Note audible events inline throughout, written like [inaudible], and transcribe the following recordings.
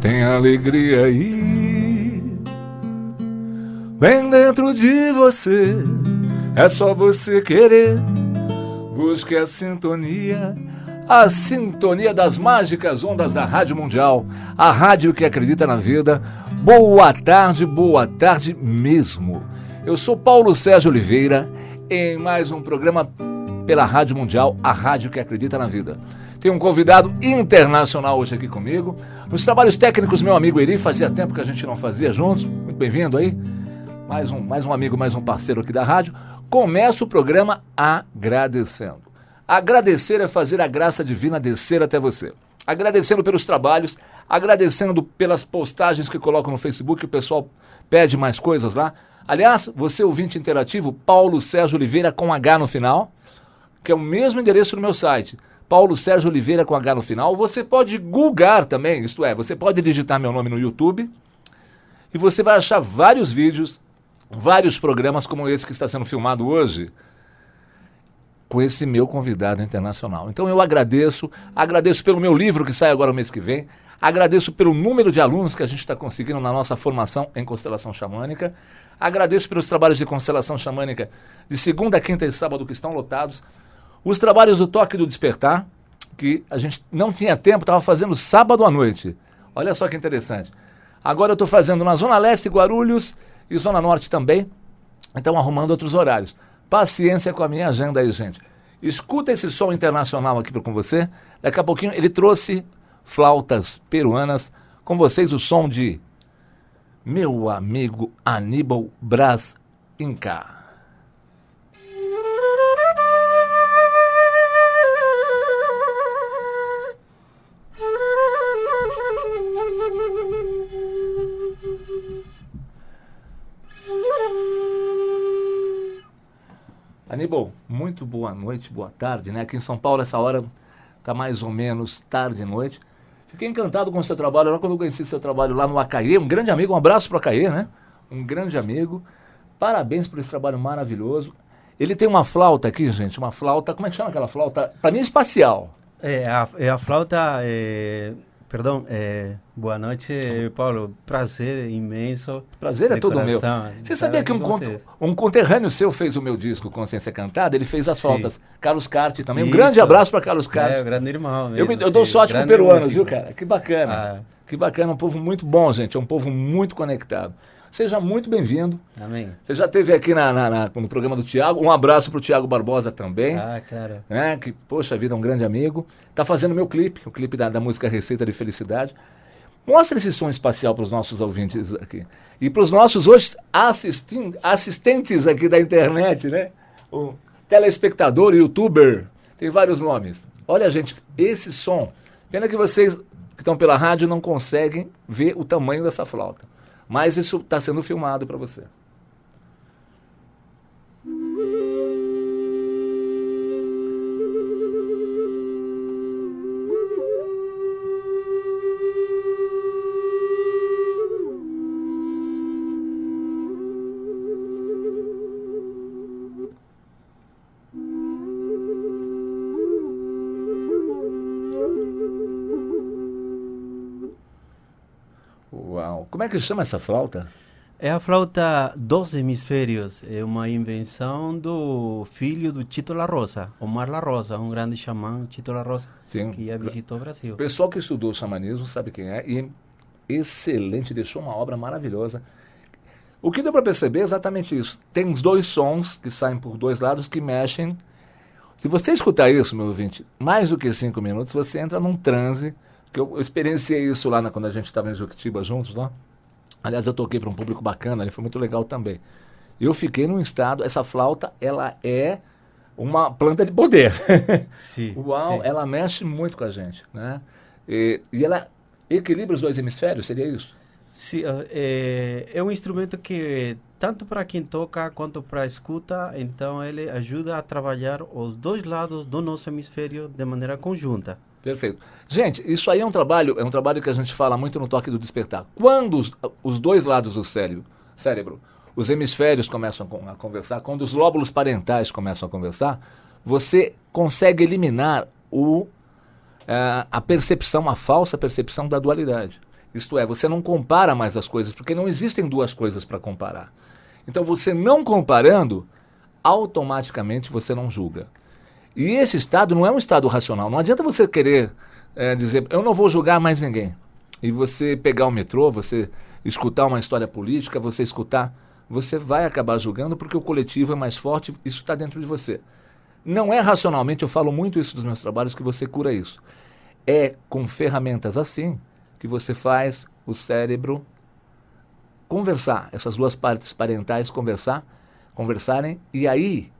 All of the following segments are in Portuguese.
tem alegria aí. Bem dentro de você, é só você querer. Busque a sintonia, a sintonia das mágicas ondas da Rádio Mundial, a rádio que acredita na vida. Boa tarde, boa tarde mesmo. Eu sou Paulo Sérgio Oliveira em mais um programa pela Rádio Mundial, a rádio que acredita na vida. Tem um convidado internacional hoje aqui comigo. Nos trabalhos técnicos, meu amigo Eri, fazia tempo que a gente não fazia juntos. Muito bem-vindo aí. Mais um, mais um amigo, mais um parceiro aqui da rádio. Começa o programa agradecendo. Agradecer é fazer a graça divina descer até você. Agradecendo pelos trabalhos, agradecendo pelas postagens que colocam no Facebook, o pessoal pede mais coisas lá. Aliás, você ouvinte interativo, Paulo Sérgio Oliveira com H no final, que é o mesmo endereço do meu site Paulo Sérgio Oliveira com H no final. Você pode googar também, isto é, você pode digitar meu nome no YouTube e você vai achar vários vídeos, vários programas como esse que está sendo filmado hoje com esse meu convidado internacional. Então eu agradeço, agradeço pelo meu livro que sai agora o mês que vem, agradeço pelo número de alunos que a gente está conseguindo na nossa formação em constelação xamânica, agradeço pelos trabalhos de constelação xamânica de segunda, quinta e sábado que estão lotados. Os trabalhos do Toque do Despertar, que a gente não tinha tempo, estava fazendo sábado à noite. Olha só que interessante. Agora eu estou fazendo na Zona Leste, Guarulhos e Zona Norte também. Então arrumando outros horários. Paciência com a minha agenda aí, gente. Escuta esse som internacional aqui com você. Daqui a pouquinho ele trouxe flautas peruanas. Com vocês o som de meu amigo Aníbal Braz Inca. Aníbal, muito boa noite, boa tarde, né? Aqui em São Paulo, essa hora está mais ou menos tarde e noite. Fiquei encantado com o seu trabalho lá quando eu conheci seu trabalho lá no Acaê. Um grande amigo, um abraço para o Acaê, né? Um grande amigo. Parabéns por esse trabalho maravilhoso. Ele tem uma flauta aqui, gente, uma flauta, como é que chama aquela flauta? Para mim, espacial. É, a, é a flauta é, Perdão, é, boa noite, Paulo. Prazer imenso. Prazer é todo meu. Você sabia que um, cont um conterrâneo seu fez o meu disco Consciência Cantada? Ele fez as Sim. faltas. Carlos Carte também. Isso. Um grande abraço para Carlos Carte. É, grande irmão. Mesmo, eu, eu dou sorte pro peruano, viu, cara? Que bacana. Ah. Que bacana. Um povo muito bom, gente. É um povo muito conectado. Seja muito bem-vindo. Amém. Você já esteve aqui na, na, na, no programa do Tiago. Um abraço para o Tiago Barbosa também. Ah, cara. Né, que, poxa vida, é um grande amigo. Está fazendo meu clipe, o clipe da, da música Receita de Felicidade. Mostra esse som espacial para os nossos ouvintes aqui. E para os nossos hoje assistentes aqui da internet, né? O telespectador, youtuber, tem vários nomes. Olha, gente, esse som. Pena que vocês que estão pela rádio não conseguem ver o tamanho dessa flauta. Mas isso está sendo filmado para você. Como é que chama essa flauta? É a flauta dos hemisférios. É uma invenção do filho do Tito La Rosa, Omar La Rosa, um grande xamã, Tito La Rosa, Sim. que já visitou o Brasil. O pessoal que estudou xamanismo sabe quem é e é excelente, deixou uma obra maravilhosa. O que deu para perceber é exatamente isso. Tem os dois sons que saem por dois lados que mexem. Se você escutar isso, meu ouvinte, mais do que cinco minutos, você entra num transe. Que eu, eu experienciei isso lá na, quando a gente estava em Juquitiba juntos, lá. Né? Aliás, eu toquei para um público bacana, ele foi muito legal também. Eu fiquei num estado, essa flauta, ela é uma planta de poder. [laughs] Sim, Uau, sim. ela mexe muito com a gente, né? E, e ela equilibra os dois hemisférios, seria isso? É, é um instrumento que tanto para quem toca quanto para escuta, então ele ajuda a trabalhar os dois lados do nosso hemisfério de maneira conjunta. Perfeito. Gente, isso aí é um trabalho, é um trabalho que a gente fala muito no toque do despertar. Quando os, os dois lados do cérebro, cérebro, os hemisférios começam a conversar, quando os lóbulos parentais começam a conversar, você consegue eliminar o, uh, a percepção, a falsa percepção da dualidade. Isto é, você não compara mais as coisas, porque não existem duas coisas para comparar. Então, você não comparando, automaticamente você não julga. E esse estado não é um estado racional. Não adianta você querer é, dizer, eu não vou julgar mais ninguém. E você pegar o metrô, você escutar uma história política, você escutar, você vai acabar julgando porque o coletivo é mais forte, isso está dentro de você. Não é racionalmente, eu falo muito isso dos meus trabalhos, que você cura isso. É com ferramentas assim que você faz o cérebro conversar, essas duas partes parentais conversar, conversarem, e aí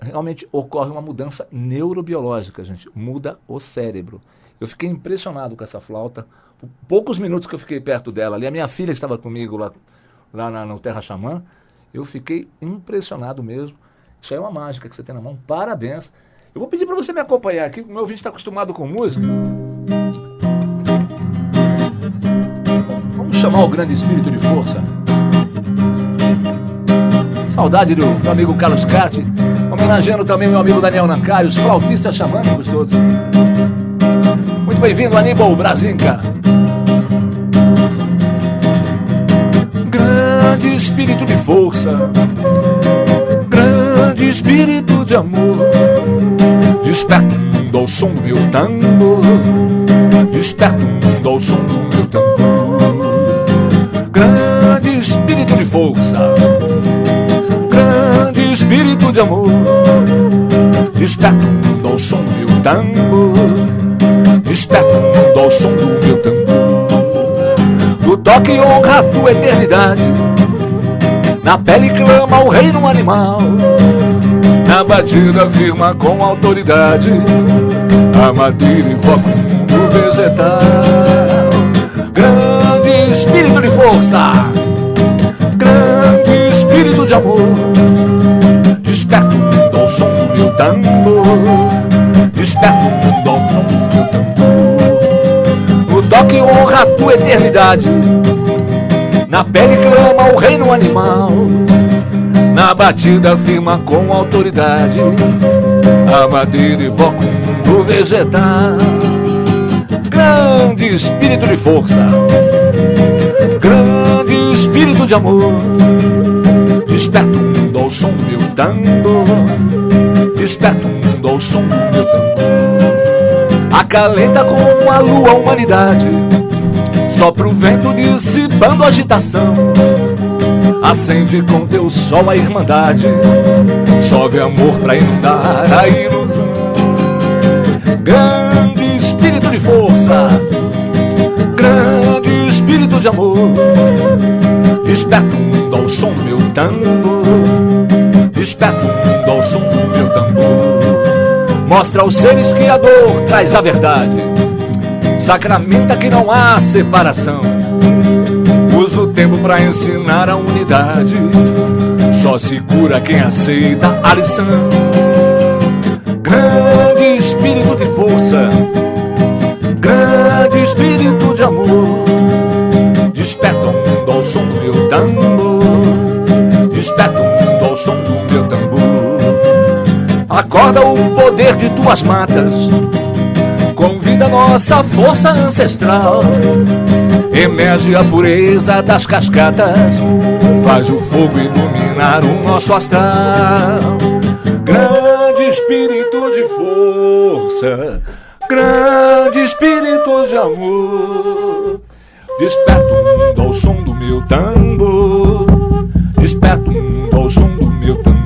realmente ocorre uma mudança neurobiológica, gente. Muda o cérebro. Eu fiquei impressionado com essa flauta. Poucos minutos que eu fiquei perto dela ali, a minha filha estava comigo lá, lá na, no Terra Xamã, eu fiquei impressionado mesmo. Isso aí é uma mágica que você tem na mão. Parabéns. Eu vou pedir para você me acompanhar aqui, meu ouvinte está acostumado com música. Chamar o grande espírito de força. Saudade do meu amigo Carlos Carte, homenageando também meu amigo Daniel Nancari, os flautistas xamânicos todos. Muito bem-vindo, Aníbal Brasinca. Grande espírito de força, grande espírito de amor, desperta o mundo ao som do meu tambor, desperta de amor, desperta o mundo ao som do meu tambor Desperta o mundo ao som do meu tambor Do toque honra a tua eternidade. Na pele clama o reino animal. Na batida firma com autoridade. A madeira invoca o mundo vegetal. Grande espírito de força. Grande espírito de amor tambor Desperta o mundo ao som do meu tambor toque honra a tua eternidade. Na pele clama o reino animal, na batida firma com autoridade. A madeira evoca o mundo vegetal. Grande espírito de força, grande espírito de amor. Desperta o mundo ao som do meu tambor. Desperta o mundo ao som do meu tambor acalenta como a lua a humanidade. Só pro vento dissipando agitação. Acende com teu sol a irmandade. Chove amor pra inundar a ilusão. Grande espírito de força, grande espírito de amor. Desperta o mundo ao som do meu tambor. Desperta o mundo ao som do. Mostra aos seres que a dor traz a verdade. Sacramenta que não há separação. Usa o tempo para ensinar a unidade. Só se cura quem aceita a lição. Grande espírito de força, grande espírito de amor. Desperta o mundo ao som do meu tambor. Desperta o mundo ao som do meu tambor. Acorda o poder de tuas matas, convida nossa força ancestral. Emerge a pureza das cascatas, faz o fogo iluminar o nosso astral. Grande espírito de força, grande espírito de amor, desperta o mundo ao som do meu tambor, desperta o mundo ao som do meu tambor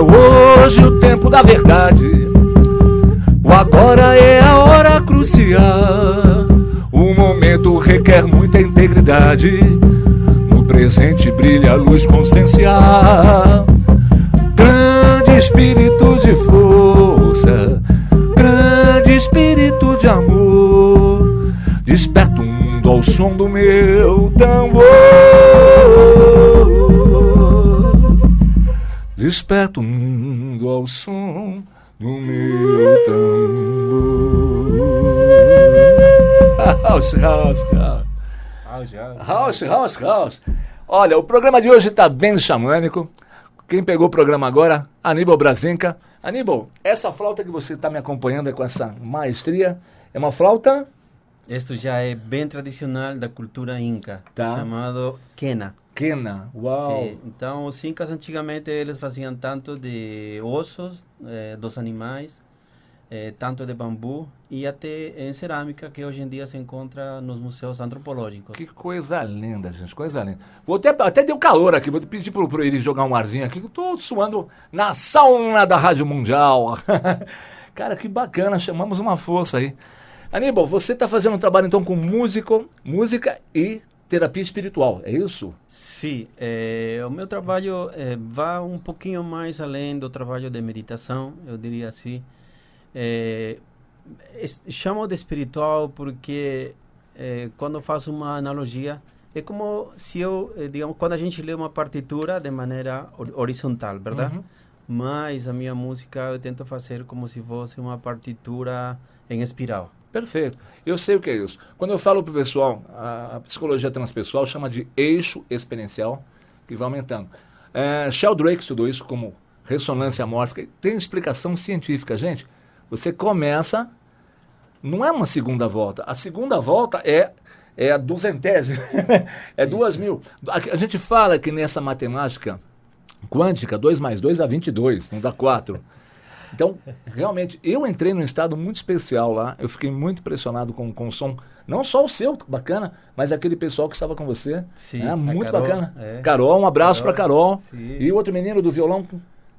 É hoje o tempo da verdade, o agora é a hora crucial. O momento requer muita integridade, no presente brilha a luz consciencial. Espírito de força, grande espírito de amor, desperta o mundo ao som do meu tambor. Desperta o mundo ao som do meu tambor. House, House, House. House, House, House. Olha, o programa de hoje está bem xamânico. Quem pegou o programa agora, Aníbal Brasinca. Aníbal, essa flauta que você está me acompanhando com essa maestria é uma flauta? Isto já é bem tradicional da cultura inca, tá. chamado quena. Quena, uau! Sim. Então, os incas antigamente eles faziam tanto de ossos eh, dos animais, eh, tanto de bambu e até em cerâmica que hoje em dia se encontra nos museus antropológicos. Que coisa linda, gente, coisa linda. Vou até, até deu calor aqui, vou pedir para pro ele jogar um arzinho aqui, que eu tô suando na sauna da Rádio Mundial. [laughs] Cara, que bacana, chamamos uma força aí. Aníbal, você está fazendo um trabalho então com músico, música e terapia espiritual, é isso? Sim, é, o meu trabalho é, vai um pouquinho mais além do trabalho de meditação, eu diria assim. É, chamo de espiritual porque é, quando faço uma analogia é como se eu, é, digamos, quando a gente lê uma partitura de maneira horizontal, verdade? Uhum. Mas a minha música eu tento fazer como se fosse uma partitura em espiral. Perfeito. Eu sei o que é isso. Quando eu falo para o pessoal, a, psicologia transpessoal chama de eixo experiencial, que vai aumentando. É, Sheldrake estudou isso como ressonância mórfica. Tem explicação científica, gente. Você começa, não é uma segunda volta. A segunda volta é, é a duzentésima, [laughs] é duas mil. A, a gente fala que nessa matemática quântica, 2 mais 2 dá 22, não dá 4. Então, realmente, eu entrei num estado muito especial lá. Eu fiquei muito impressionado com, com o som. Não só o seu, bacana, mas aquele pessoal que estava com você. Sim, né? Muito Carol, bacana. É. Carol, um abraço para Carol. Sim. E o outro menino do violão.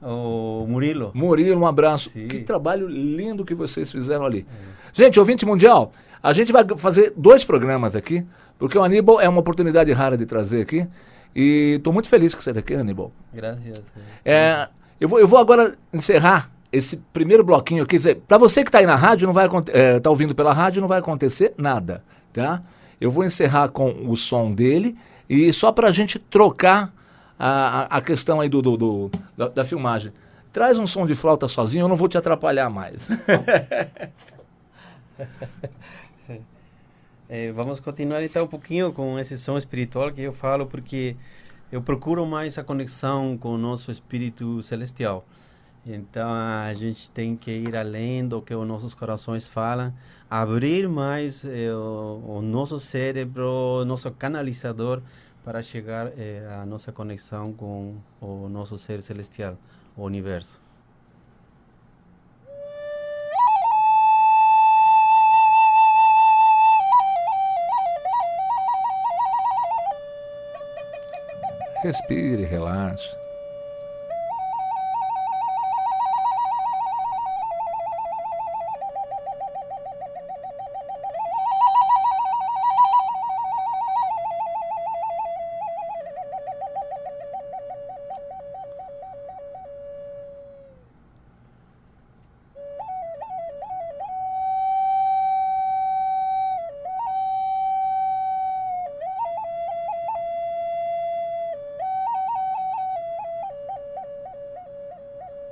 O Murilo. Murilo, um abraço. Sim. Que trabalho lindo que vocês fizeram ali. É. Gente, ouvinte mundial, a gente vai fazer dois programas aqui, porque o Aníbal é uma oportunidade rara de trazer aqui. E estou muito feliz que você está aqui, Aníbal. Graças. É, eu, vou, eu vou agora encerrar esse primeiro bloquinho, dizer, para você que está aí na rádio, não vai é, ouvindo pela rádio, não vai acontecer nada, tá? Eu vou encerrar com o som dele e só para a gente trocar a, a, a, questão aí do, do, do da, da, filmagem. Traz um som de flauta sozinho, eu não vou te atrapalhar mais. é, [laughs] vamos continuar então um pouquinho com esse som espiritual que eu falo, porque eu procuro mais a conexão com o nosso espírito celestial. Então a gente tem que ir além do que os nossos corações falam, abrir mais eh, o, o, nosso cérebro, nosso canalizador para chegar eh, à nossa conexão com o nosso ser celestial, o universo. Respire, relaxe.